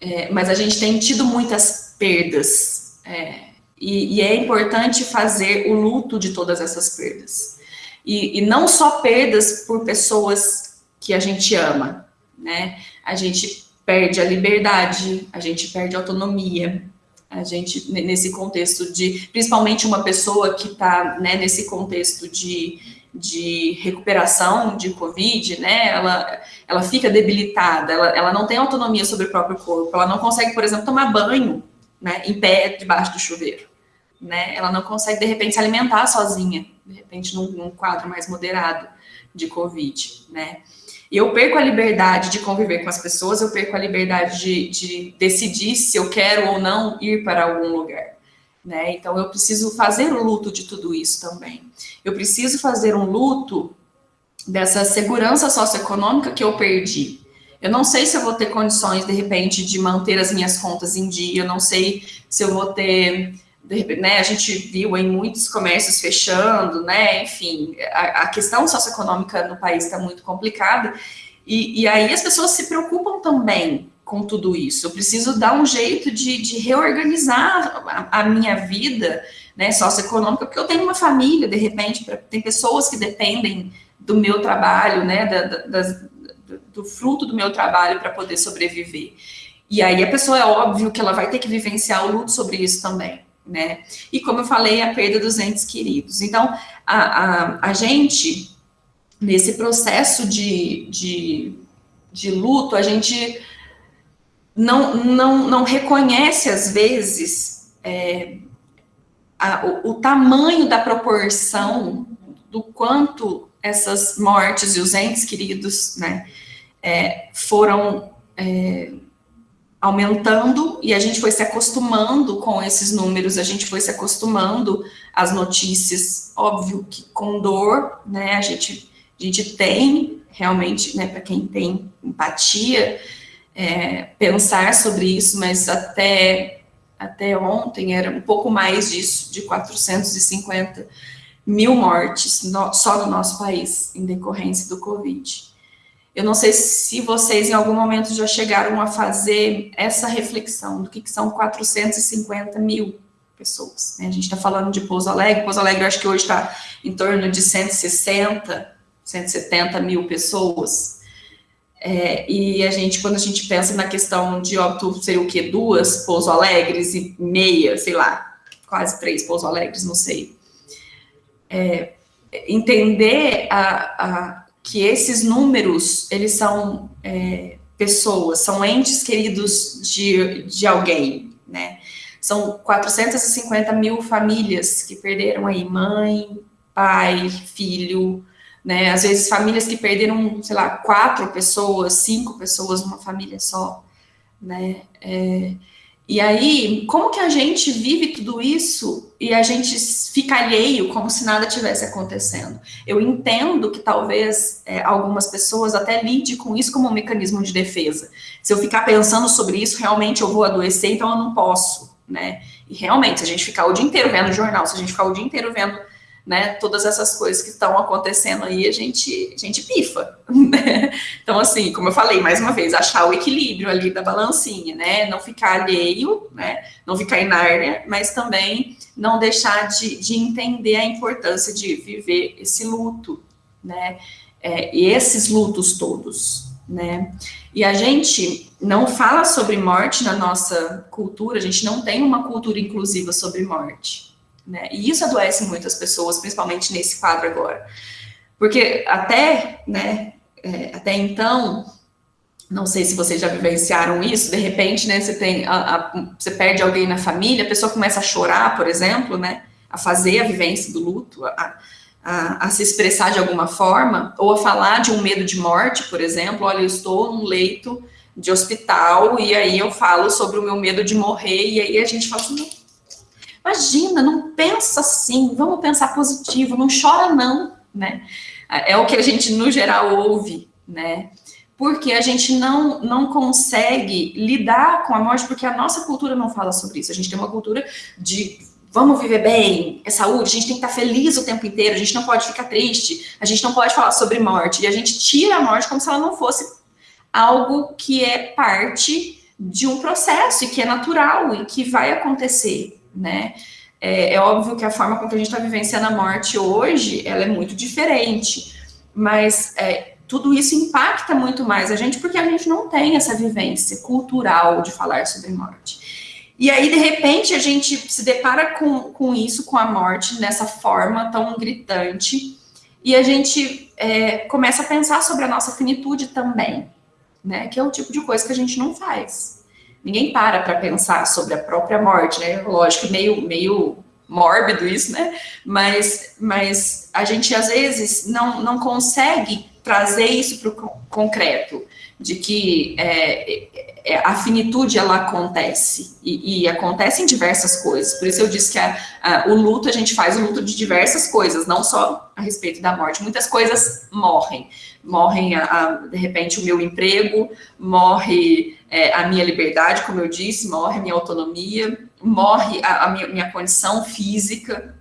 É, mas a gente tem tido muitas perdas, é, e, e, é importante fazer o luto de todas essas perdas. E, e, não só perdas por pessoas que a gente ama, né? A gente perde a liberdade, a gente perde a autonomia, a gente, nesse contexto de, principalmente uma pessoa que está né, nesse contexto de de recuperação de Covid, né, ela, ela fica debilitada, ela, ela não tem autonomia sobre o próprio corpo, ela não consegue, por exemplo, tomar banho, né, em pé debaixo do chuveiro, né, ela não consegue, de repente, se alimentar sozinha, de repente, num, num quadro mais moderado de Covid, né. E eu perco a liberdade de conviver com as pessoas, eu perco a liberdade de, de decidir se eu quero ou não ir para algum lugar. Né? Então, eu preciso fazer o luto de tudo isso também. Eu preciso fazer um luto dessa segurança socioeconômica que eu perdi. Eu não sei se eu vou ter condições, de repente, de manter as minhas contas em dia, eu não sei se eu vou ter né, a gente viu em muitos comércios fechando, né, enfim, a, a questão socioeconômica no país está muito complicada, e, e, aí as pessoas se preocupam também com tudo isso. Eu preciso dar um jeito de, de reorganizar a, a, minha vida né, socioeconômica, porque eu tenho uma família, de repente, pra, tem pessoas que dependem do meu trabalho, né, da, da, das, do fruto do meu trabalho para poder sobreviver. E aí a pessoa é óbvio que ela vai ter que vivenciar o luto sobre isso também, né? E como eu falei, a perda dos entes queridos. Então, a, a, a gente, nesse processo de, de, de luto, a gente não, não, não reconhece, às vezes, é, a, o, o tamanho da proporção do quanto essas mortes e os entes queridos, né, é, foram é, aumentando e a gente foi se acostumando com esses números, a gente foi se acostumando às notícias, óbvio que com dor, né, a gente, a gente tem realmente, né, para quem tem empatia, é, pensar sobre isso, mas até, até ontem era um pouco mais disso, de 450 mil mortes no, só no nosso país, em decorrência do Covid. Eu não sei se vocês em algum momento já chegaram a fazer essa reflexão do que, que são 450 mil pessoas. Né? A gente está falando de Pouso Alegre, Pouso Alegre acho que hoje está em torno de 160, 170 mil pessoas. É, e a gente, quando a gente pensa na questão de óbito, seria o quê? Duas Pouso Alegres e meia, sei lá, quase três Pouso Alegres, não sei é, entender a, a, que esses números, eles são é, pessoas, são entes queridos de, de alguém, né? São 450 mil famílias que perderam aí mãe, pai, filho, né? Às vezes famílias que perderam, sei lá, quatro pessoas, cinco pessoas numa família só, né? É, e aí, como que a gente vive tudo isso e a gente fica alheio como se nada tivesse acontecendo? Eu entendo que talvez é, algumas pessoas até lidem com isso como um mecanismo de defesa. Se eu ficar pensando sobre isso, realmente eu vou adoecer, então eu não posso, né? E realmente, se a gente ficar o dia inteiro vendo jornal, se a gente ficar o dia inteiro vendo né, todas essas coisas que estão acontecendo aí, a gente, a gente pifa, né? Então, assim, como eu falei, mais uma vez, achar o equilíbrio ali da balancinha, né? Não ficar alheio, né? Não ficar inárnia, mas também não deixar de, de entender a importância de viver esse luto, né? É, e esses lutos todos, né? E a gente não fala sobre morte na nossa cultura, a gente não tem uma cultura inclusiva sobre morte, né? E isso adoece muitas pessoas, principalmente nesse quadro agora. Porque até, né, é, até então, não sei se vocês já vivenciaram isso, de repente, né, você tem, a, a, você perde alguém na família, a pessoa começa a chorar, por exemplo, né, a fazer a vivência do luto, a, a, a, se expressar de alguma forma, ou a falar de um medo de morte, por exemplo, olha, eu estou num leito de hospital, e aí eu falo sobre o meu medo de morrer, e aí a gente fala assim, Imagina, não pensa assim, vamos pensar positivo, não chora não, né? É o que a gente, no geral, ouve, né? Porque a gente não, não consegue lidar com a morte, porque a nossa cultura não fala sobre isso. A gente tem uma cultura de vamos viver bem, é saúde, a gente tem que estar feliz o tempo inteiro, a gente não pode ficar triste, a gente não pode falar sobre morte, e a gente tira a morte como se ela não fosse algo que é parte de um processo e que é natural e que vai acontecer, né? É, é óbvio que a forma com que a gente está vivenciando a morte hoje, ela é muito diferente, mas é, tudo isso impacta muito mais a gente porque a gente não tem essa vivência cultural de falar sobre morte. E aí, de repente, a gente se depara com, com isso, com a morte, nessa forma tão gritante, e a gente é, começa a pensar sobre a nossa finitude também, né? Que é o tipo de coisa que a gente não faz ninguém para para pensar sobre a própria morte, né? Lógico, meio, meio mórbido isso, né? Mas, mas a gente às vezes não, não consegue trazer isso para o concreto, de que é, é, a finitude ela acontece e, e, acontece em diversas coisas. Por isso eu disse que a, a, o luto a gente faz o luto de diversas coisas, não só a respeito da morte. Muitas coisas morrem, morrem a, de repente o meu emprego, morre é, a minha liberdade, como eu disse, morre a minha autonomia, morre a, minha, minha condição física,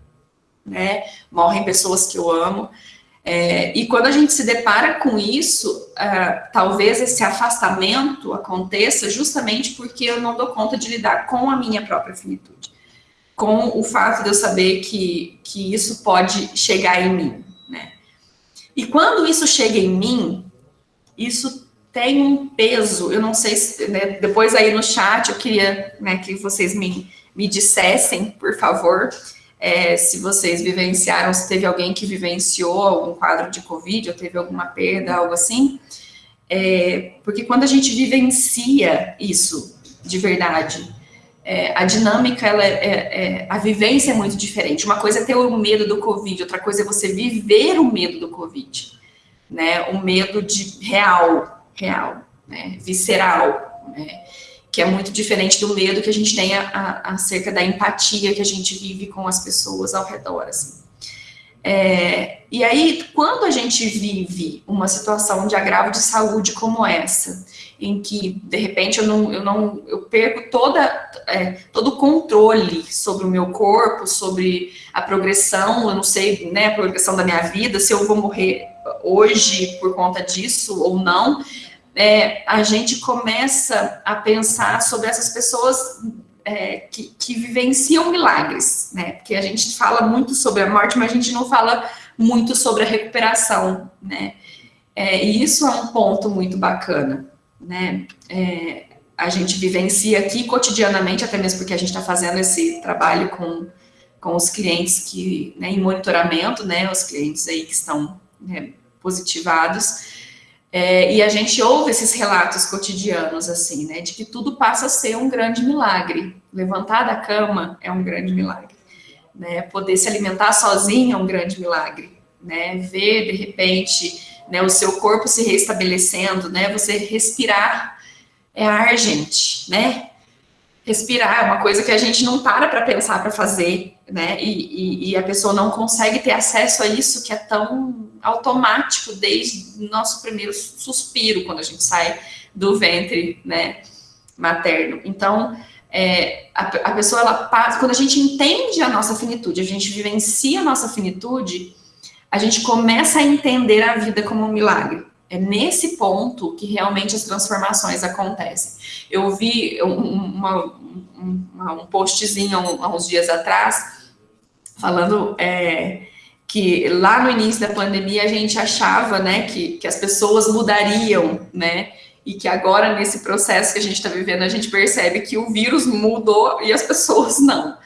né? Morrem pessoas que eu amo. É, e quando a gente se depara com isso, uh, talvez esse afastamento aconteça justamente porque eu não dou conta de lidar com a minha própria finitude, com o fato de eu saber que, que isso pode chegar em mim. E quando isso chega em mim, isso tem um peso, eu não sei se, né, depois aí no chat eu queria né, que vocês me, me dissessem, por favor, é, se vocês vivenciaram, se teve alguém que vivenciou algum quadro de Covid, ou teve alguma perda, algo assim. É, porque quando a gente vivencia isso de verdade, é, a dinâmica, ela é, é, é, a vivência é muito diferente. Uma coisa é ter o medo do Covid, outra coisa é você viver o medo do Covid, né? O medo de real, real, né? visceral, né? que é muito diferente do medo que a gente tem a, a, acerca da empatia que a gente vive com as pessoas ao redor, assim. É, e aí, quando a gente vive uma situação de agravo de saúde como essa, em que de repente eu não, eu não eu perco toda, é, todo o controle sobre o meu corpo, sobre a progressão, eu não sei, né, a progressão da minha vida, se eu vou morrer hoje por conta disso ou não, é, a gente começa a pensar sobre essas pessoas é, que, que, vivenciam milagres, né? Porque a gente fala muito sobre a morte, mas a gente não fala muito sobre a recuperação, né? É, e isso é um ponto muito bacana, né? É, a gente vivencia aqui cotidianamente, até mesmo porque a gente está fazendo esse trabalho com, com os clientes que, né, em monitoramento, né? Os clientes aí que estão né, positivados. É, e a gente ouve esses relatos cotidianos, assim, né, de que tudo passa a ser um grande milagre. Levantar da cama é um grande milagre. Né, poder se alimentar sozinho é um grande milagre. Né, ver, de repente, né, o seu corpo se restabelecendo, né, você respirar é ar, gente, né? Respirar é uma coisa que a gente não para para pensar para fazer, né? E, e, e, a pessoa não consegue ter acesso a isso que é tão automático desde o nosso primeiro suspiro, quando a gente sai do ventre, né, materno. Então, é, a, a, pessoa, ela passa, quando a gente entende a nossa finitude, a gente vivencia a nossa finitude, a gente começa a entender a vida como um milagre. É nesse ponto que realmente as transformações acontecem. Eu vi um, uma, um, postzinho há uns dias atrás, falando é, que lá no início da pandemia a gente achava né, que, que as pessoas mudariam, né? E que agora, nesse processo que a gente está vivendo, a gente percebe que o vírus mudou e as pessoas não.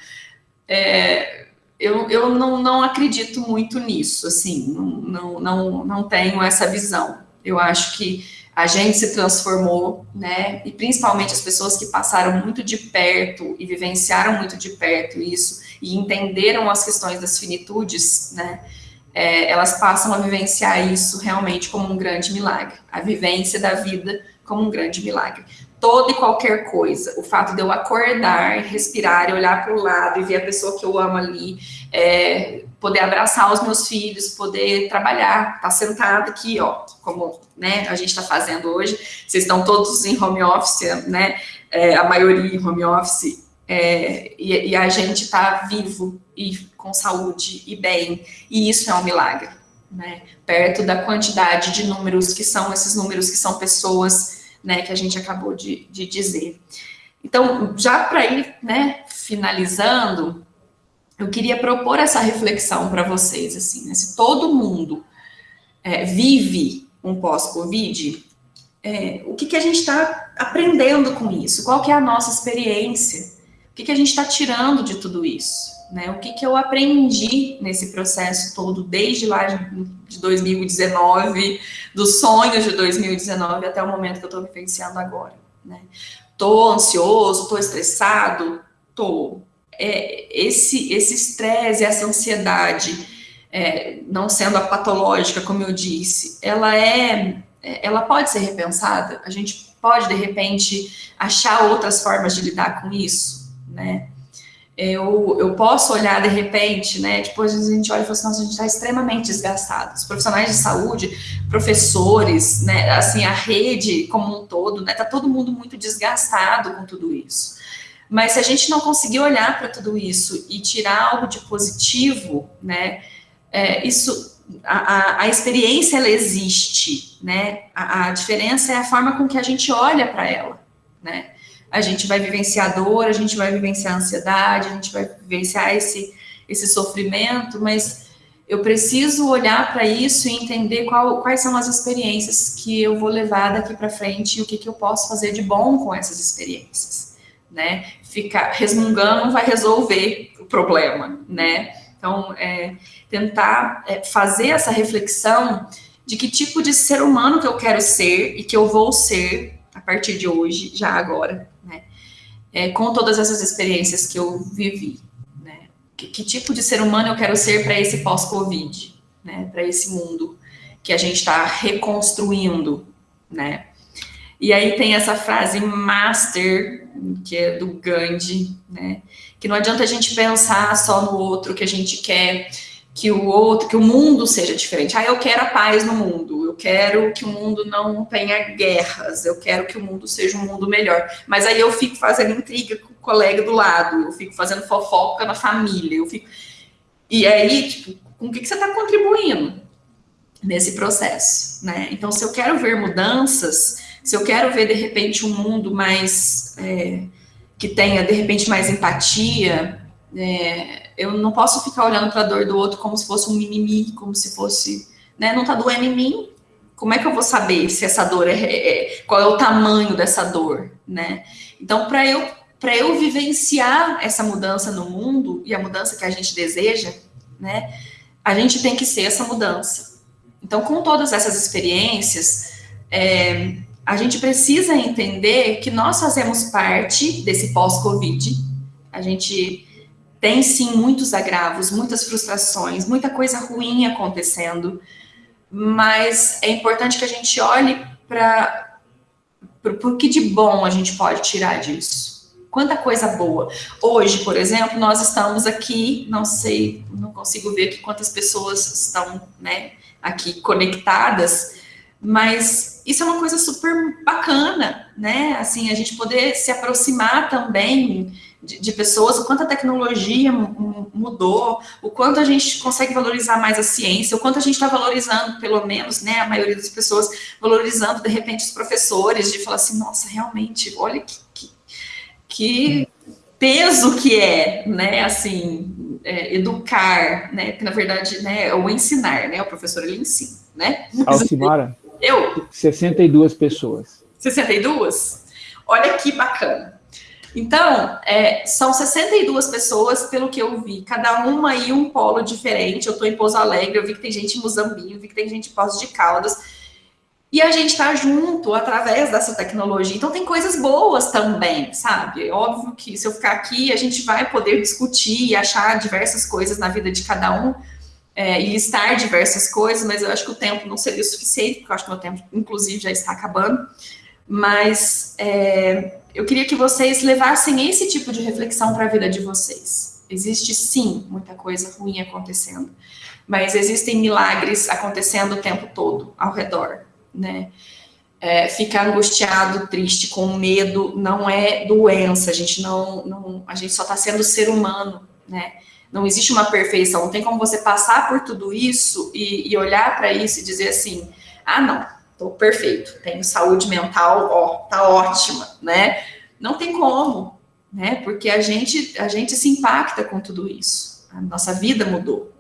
É, eu, eu não, não acredito muito nisso, assim, não, não, não tenho essa visão. Eu acho que a gente se transformou, né? E principalmente as pessoas que passaram muito de perto e vivenciaram muito de perto isso e entenderam as questões das finitudes, né? É, elas passam a vivenciar isso realmente como um grande milagre, a vivência da vida como um grande milagre. Toda e qualquer coisa, o fato de eu acordar, respirar, olhar para o lado e ver a pessoa que eu amo ali, é, poder abraçar os meus filhos, poder trabalhar, estar tá sentado aqui, ó, como né, a gente está fazendo hoje. Vocês estão todos em home office, né? É, a maioria em home office, é, e, e, a gente está vivo e com saúde e bem, e isso é um milagre, né? Perto da quantidade de números que são esses números que são pessoas, né? Que a gente acabou de, de dizer. Então, já para ir, né? Finalizando, eu queria propor essa reflexão para vocês, assim, né? Se todo mundo é, vive um pós-Covid, é, o que, que a gente está aprendendo com isso? Qual que é a nossa experiência? O que, que a gente está tirando de tudo isso? Né? O que, que eu aprendi nesse processo todo, desde lá de 2019, dos sonhos de 2019 até o momento que eu estou vivenciando agora. Né? Tô ansioso, tô estressado, tô. É, esse esse estresse, essa ansiedade, é, não sendo a patológica, como eu disse, ela é é, ela pode ser repensada? A gente pode, de repente, achar outras formas de lidar com isso, né? Eu, eu posso olhar, de repente, né? Depois a gente olha e fala assim, nossa, a gente está extremamente desgastado. Os profissionais de saúde, professores, né? Assim, a rede como um todo, né? Tá todo mundo muito desgastado com tudo isso. Mas se a gente não conseguir olhar para tudo isso e tirar algo de positivo, né? É, isso a, a, experiência ela existe, né? A, a, diferença é a forma com que a gente olha para ela, né? A gente vai vivenciar dor, a gente vai vivenciar ansiedade, a gente vai vivenciar esse, esse sofrimento, mas eu preciso olhar para isso e entender qual, quais são as experiências que eu vou levar daqui para frente e o que, que eu posso fazer de bom com essas experiências, né? Ficar resmungando não vai resolver o problema, né? Então, é, tentar é, fazer essa reflexão de que tipo de ser humano que eu quero ser e que eu vou ser a partir de hoje, já agora, né? É, com todas essas experiências que eu vivi, né? Que, que tipo de ser humano eu quero ser para esse pós-Covid, né? Para esse mundo que a gente está reconstruindo, né? E aí tem essa frase master, que é do Gandhi, né? Que não adianta a gente pensar só no outro que a gente quer que o outro, que o mundo seja diferente. Ah, eu quero a paz no mundo, eu quero que o mundo não tenha guerras, eu quero que o mundo seja um mundo melhor. Mas aí eu fico fazendo intriga com o colega do lado, eu fico fazendo fofoca na família, eu fico. E aí, tipo, com o que, que você está contribuindo nesse processo, né? Então, se eu quero ver mudanças, se eu quero ver de repente um mundo mais é, que tenha de repente mais empatia, é, eu não posso ficar olhando para a dor do outro como se fosse um mimimi, como se fosse, né? Não está doendo em mim. Como é que eu vou saber se essa dor é, é qual é o tamanho dessa dor, né? Então, para eu para eu vivenciar essa mudança no mundo e a mudança que a gente deseja, né? A gente tem que ser essa mudança. Então, com todas essas experiências, é, a gente precisa entender que nós fazemos parte desse pós-Covid. A gente tem sim muitos agravos, muitas frustrações, muita coisa ruim acontecendo, mas é importante que a gente olhe para o que de bom a gente pode tirar disso. Quanta coisa boa. Hoje, por exemplo, nós estamos aqui, não sei, não consigo ver aqui quantas pessoas estão né, aqui conectadas, mas isso é uma coisa super bacana, né? Assim, a gente poder se aproximar também de, de, pessoas, o quanto a tecnologia mudou, o quanto a gente consegue valorizar mais a ciência, o quanto a gente está valorizando, pelo menos, né, a maioria das pessoas valorizando, de repente, os professores, de falar assim, nossa, realmente, olha que, que, que peso que é, né, assim, é, educar, né, que na verdade, né, é o ensinar, né, o professor, ele ensina, né. Alcimara? Eu? 62 pessoas. 62? Olha que bacana. Então, é, são 62 pessoas, pelo que eu vi, cada uma em um polo diferente. Eu estou em Pouso Alegre, eu vi que tem gente em Muzambique, eu vi que tem gente em Poços de Caldas. E a gente está junto através dessa tecnologia. Então, tem coisas boas também, sabe? É óbvio que se eu ficar aqui, a gente vai poder discutir e achar diversas coisas na vida de cada um é, e listar diversas coisas, mas eu acho que o tempo não seria o suficiente, porque eu acho que o meu tempo, inclusive, já está acabando. Mas é, eu queria que vocês levassem esse tipo de reflexão para a vida de vocês. Existe sim muita coisa ruim acontecendo, mas existem milagres acontecendo o tempo todo ao redor, né? É, ficar angustiado, triste, com medo, não é doença. A gente não, não a gente só está sendo ser humano, né? Não existe uma perfeição. Não tem como você passar por tudo isso e, e olhar para isso e dizer assim: ah, não, Estou perfeito, tenho saúde mental, ó, tá ótima, né? Não tem como, né? Porque a gente, a gente se impacta com tudo isso. A nossa vida mudou.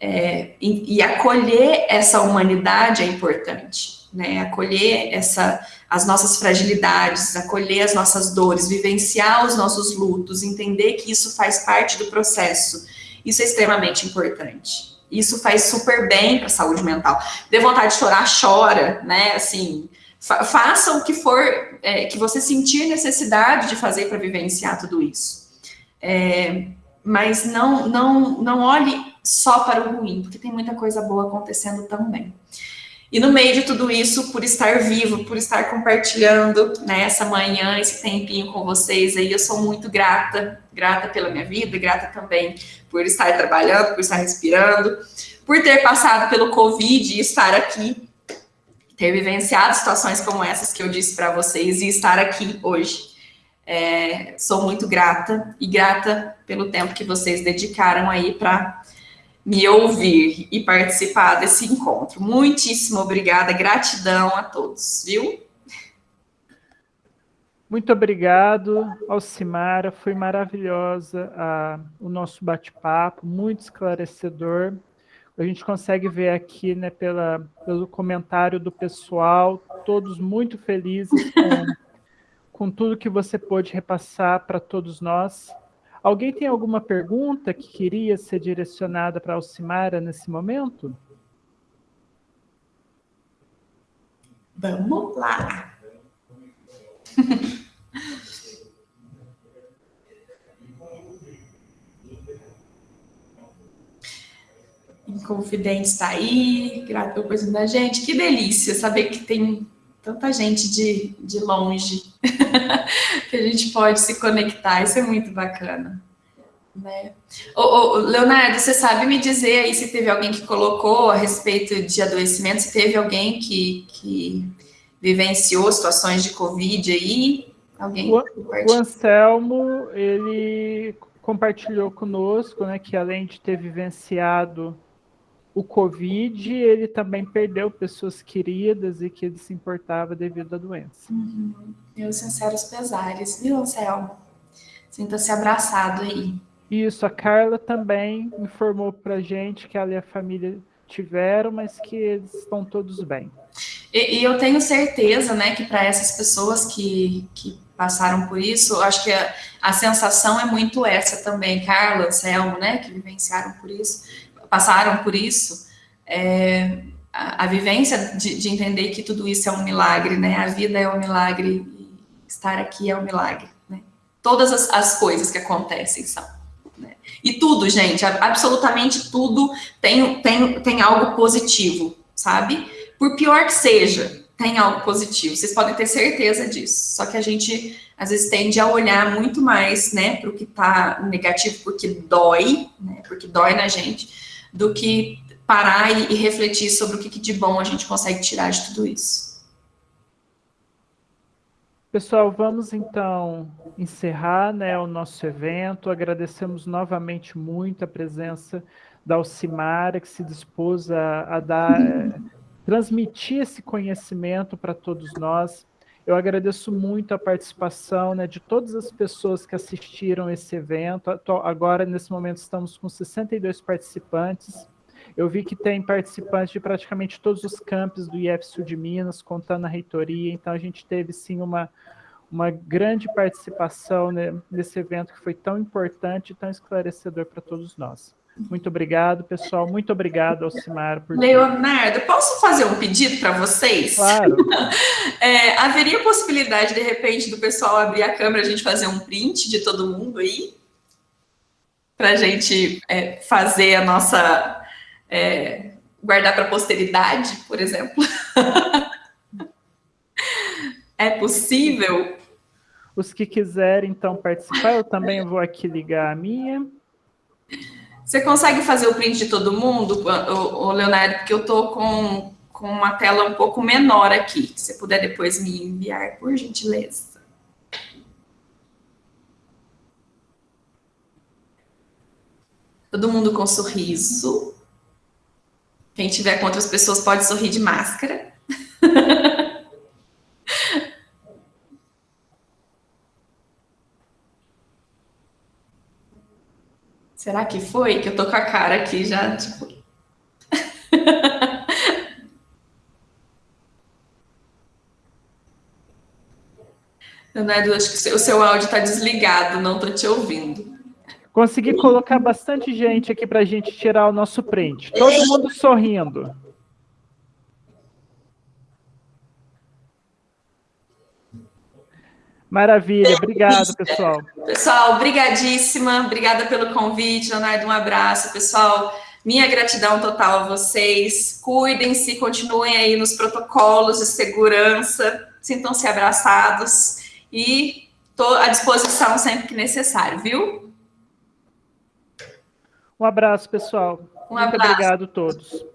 É, e, e, acolher essa humanidade é importante, né? Acolher essa, as nossas fragilidades, acolher as nossas dores, vivenciar os nossos lutos, entender que isso faz parte do processo. Isso é extremamente importante. Isso faz super bem para a saúde mental. Dê vontade de chorar, chora, né? Assim, fa faça o que for é, que você sentir necessidade de fazer para vivenciar tudo isso. É, mas não, não, não olhe só para o ruim, porque tem muita coisa boa acontecendo também. E no meio de tudo isso, por estar vivo, por estar compartilhando né, essa manhã, esse tempinho com vocês aí, eu sou muito grata, grata pela minha vida, grata também por estar trabalhando, por estar respirando, por ter passado pelo Covid e estar aqui, ter vivenciado situações como essas que eu disse para vocês e estar aqui hoje. É, sou muito grata e grata pelo tempo que vocês dedicaram aí para me ouvir e participar desse encontro. Muitíssimo obrigada, gratidão a todos, viu? Muito obrigado, Alcimara, foi maravilhosa a, o nosso bate-papo, muito esclarecedor. A gente consegue ver aqui, né, pela, pelo comentário do pessoal, todos muito felizes com, com tudo que você pôde repassar para todos nós. Alguém tem alguma pergunta que queria ser direcionada para Alcimara nesse momento? Vamos lá. Inconfidente está aí, grato pela da gente. Que delícia saber que tem tanta gente de, de longe que a gente pode se conectar, isso é muito bacana. Né? Ô, ô, Leonardo, você sabe me dizer aí se teve alguém que colocou a respeito de adoecimento, se teve alguém que, que vivenciou situações de Covid aí? Alguém? O, o Anselmo, ele compartilhou conosco, né, que além de ter vivenciado o Covid, ele também perdeu pessoas queridas e que ele se importava devido à doença. Uhum. Meus sinceros pesares, viu, Anselmo? Sinta-se abraçado aí. Isso, a Carla também informou para gente que ela e a família tiveram, mas que eles estão todos bem. E, e eu tenho certeza, né, que para essas pessoas que, que passaram por isso, acho que a, a sensação é muito essa também, Carla, Anselmo, né, que vivenciaram por isso passaram por isso, é, a, a, vivência de, de, entender que tudo isso é um milagre, né? A vida é um milagre, estar aqui é um milagre, né? Todas as, as coisas que acontecem são. Né? E tudo, gente, absolutamente tudo tem, tem, tem algo positivo, sabe? Por pior que seja, tem algo positivo. Vocês podem ter certeza disso. Só que a gente às vezes tende a olhar muito mais, né, para o que está negativo, porque dói, né, porque dói na gente, do que parar e, e refletir sobre o que, que de bom a gente consegue tirar de tudo isso. Pessoal, vamos então encerrar né, o nosso evento. Agradecemos novamente muito a presença da Alcimara, que se dispôs a, a dar, é, transmitir esse conhecimento para todos nós. Eu agradeço muito a participação né, de todas as pessoas que assistiram esse evento. Agora, nesse momento, estamos com 62 participantes. Eu vi que tem participantes de praticamente todos os campos do IF Sul de Minas, contando a reitoria. Então, a gente teve, sim, uma, uma grande participação né, nesse evento que foi tão importante e tão esclarecedor para todos nós. Muito obrigado, pessoal. Muito obrigado, Alcimar. Por Leonardo, posso fazer um pedido para vocês? Claro. É, haveria possibilidade, de repente, do pessoal abrir a câmera, a gente fazer um print de todo mundo aí? Para a gente é, fazer a nossa... É, guardar para a posteridade, por exemplo? é possível? Os que quiserem, então, participar, eu também vou aqui ligar a minha. Você consegue fazer o print de todo mundo, o, Leonardo? Porque eu estou com, com uma tela um pouco menor aqui. Se você puder depois me enviar, por gentileza. Todo mundo com sorriso. Quem tiver com outras pessoas pode sorrir de máscara. Será que foi? Que eu tô com a cara aqui já, tipo. Leonardo, acho que o seu áudio está desligado, não estou te ouvindo. Consegui colocar bastante gente aqui para a gente tirar o nosso print. Todo mundo sorrindo. Maravilha, obrigado, pessoal. Pessoal, brigadíssima, obrigada pelo convite, Leonardo, um abraço, pessoal. Minha gratidão total a vocês. Cuidem-se, continuem aí nos protocolos de segurança, sintam-se abraçados e estou à disposição sempre que necessário, viu? Um abraço, pessoal. Um Muito abraço. obrigado a todos.